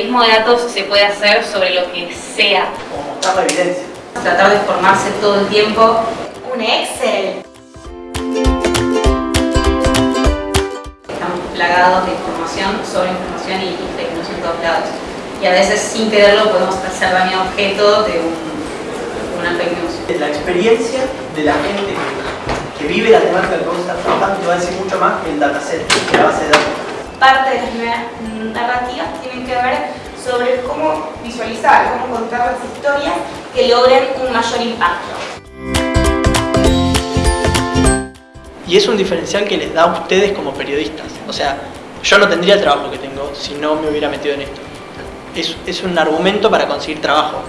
periodismo de datos se puede hacer sobre lo que sea. Como mostrar la evidencia. Tratar de formarse todo el tiempo. Un Excel. Estamos plagados de información, sobre información y tecnología en todos lados. Y a veces sin quererlo podemos ser también objeto de un, una fake news. La experiencia de la gente que vive la temática que vos estás trabajando te va a decir mucho más que el dataset, que la base de datos. Parte de las narrativas tienen que ver sobre cómo visualizar, cómo contar las historias que logren un mayor impacto. Y es un diferencial que les da a ustedes como periodistas. O sea, yo no tendría el trabajo que tengo si no me hubiera metido en esto. Es, es un argumento para conseguir trabajo.